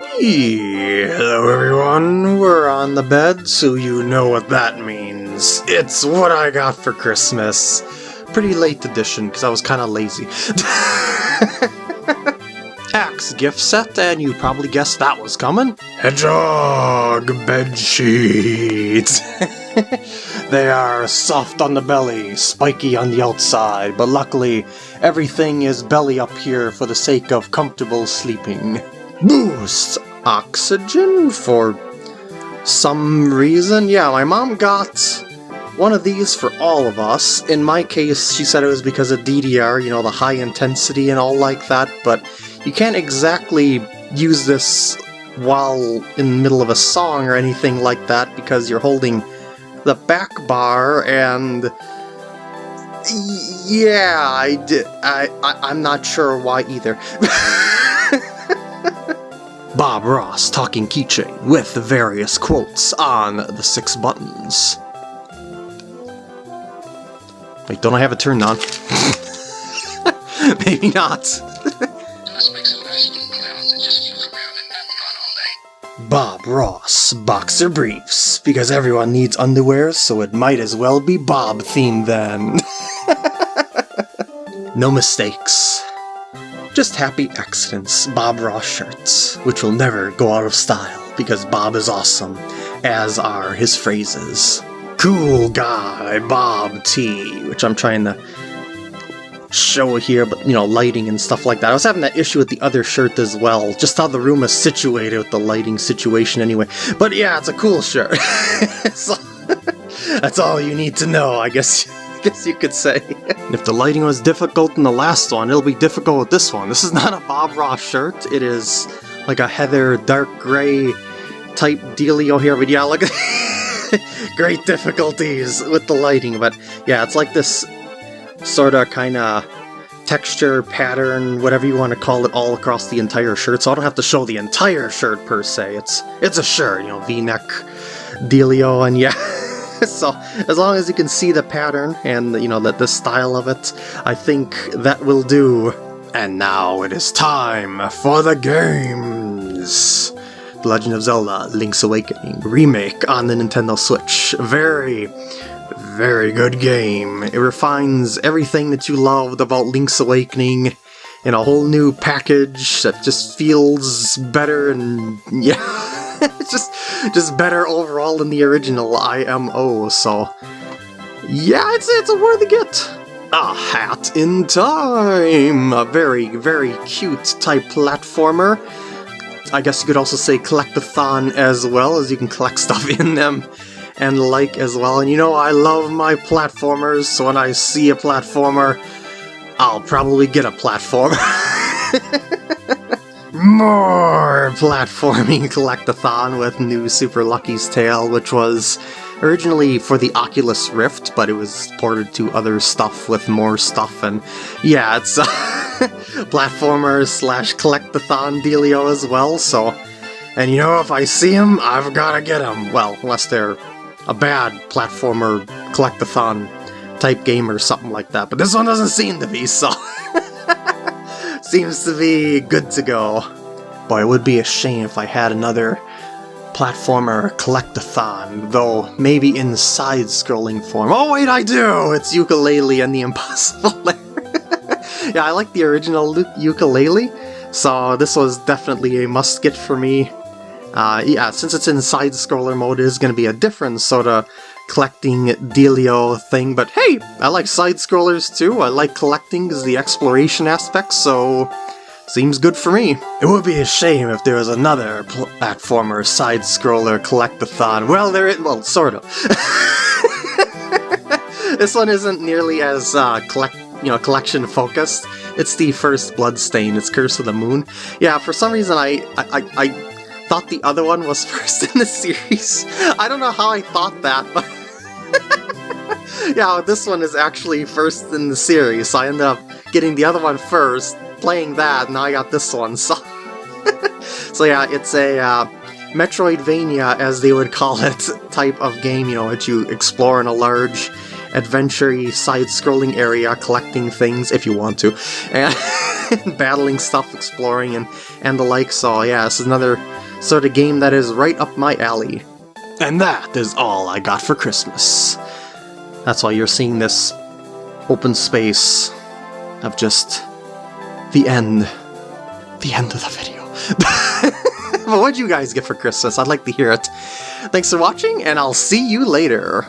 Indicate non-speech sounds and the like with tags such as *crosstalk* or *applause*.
Hello everyone, we're on the bed, so you know what that means. It's what I got for Christmas. Pretty late edition, because I was kind of lazy. *laughs* Axe gift set, and you probably guessed that was coming. Hedgehog bed sheets. *laughs* they are soft on the belly, spiky on the outside, but luckily everything is belly up here for the sake of comfortable sleeping boosts oxygen for some reason. Yeah, my mom got one of these for all of us. In my case, she said it was because of DDR, you know, the high intensity and all like that, but you can't exactly use this while in the middle of a song or anything like that because you're holding the back bar and yeah, I did. I, I I'm not sure why either. *laughs* Bob Ross talking keychain with various quotes on the six buttons. Wait, don't I have it turned on? *laughs* Maybe not. Bob Ross boxer briefs, because everyone needs underwear, so it might as well be Bob themed then. *laughs* no mistakes. Just happy accidents Bob Ross shirts, which will never go out of style because Bob is awesome, as are his phrases. Cool guy Bob T, which I'm trying to show here, but you know, lighting and stuff like that. I was having that issue with the other shirt as well, just how the room is situated with the lighting situation anyway. But yeah, it's a cool shirt. *laughs* *laughs* that's all you need to know, I guess. *laughs* guess you could say. if the lighting was difficult in the last one, it'll be difficult with this one. This is not a Bob Ross shirt, it is like a heather dark gray type dealio here, but yeah, look at *laughs* great difficulties with the lighting, but yeah, it's like this sort of kind of texture, pattern, whatever you want to call it, all across the entire shirt, so I don't have to show the entire shirt per se. It's it's a shirt, you know, v-neck dealio, and yeah. *laughs* *laughs* so as long as you can see the pattern and you know that the style of it, I think that will do. And now it is time for the games! The Legend of Zelda Link's Awakening remake on the Nintendo Switch. Very, very good game. It refines everything that you loved about Link's Awakening in a whole new package that just feels better and *laughs* yeah. Just better overall than the original IMO, so yeah, it's it's a worthy get. A Hat in Time! A very, very cute type platformer. I guess you could also say collectathon as well, as you can collect *laughs* stuff in them and like as well. And you know, I love my platformers, so when I see a platformer, I'll probably get a platformer. *laughs* More platforming *laughs* collectathon with new Super Lucky's Tale, which was originally for the Oculus Rift, but it was ported to other stuff with more stuff, and yeah, it's a *laughs* platformer slash collectathon dealio as well, so... And you know, if I see them, I've gotta get them. Well, unless they're a bad platformer collectathon type game or something like that, but this one doesn't seem to be, so... *laughs* seems to be good to go. Boy, it would be a shame if I had another platformer collectathon, though maybe in side-scrolling form. Oh wait, I do! It's Yooka-Laylee and the Impossible *laughs* yeah, I like the original Yooka-Laylee, so this was definitely a must-get for me. Uh, yeah, since it's in side-scroller mode, it is going to be a different sort of collecting dealio thing, but hey, I like side-scrollers too. I like collecting because the exploration aspect, so seems good for me. It would be a shame if there was another platformer side-scroller collectathon. Well, there is, well, sort of. *laughs* this one isn't nearly as uh, collect, you know, collection focused. It's the first Bloodstained. It's Curse of the Moon. Yeah, for some reason I, I, I, I thought the other one was *laughs* first in the series. I don't know how I thought that, but *laughs* yeah, this one is actually first in the series, so I ended up getting the other one first, playing that, now I got this one, so... *laughs* so yeah, it's a uh, Metroidvania, as they would call it, type of game, you know, that you explore in a large adventure side-scrolling area collecting things if you want to. And battling stuff, exploring, and, and the like, so yeah, this is another sort of game that is right up my alley. And that is all I got for Christmas. That's why you're seeing this open space of just the end. The end of the video. *laughs* but what'd you guys get for Christmas? I'd like to hear it. Thanks for watching, and I'll see you later.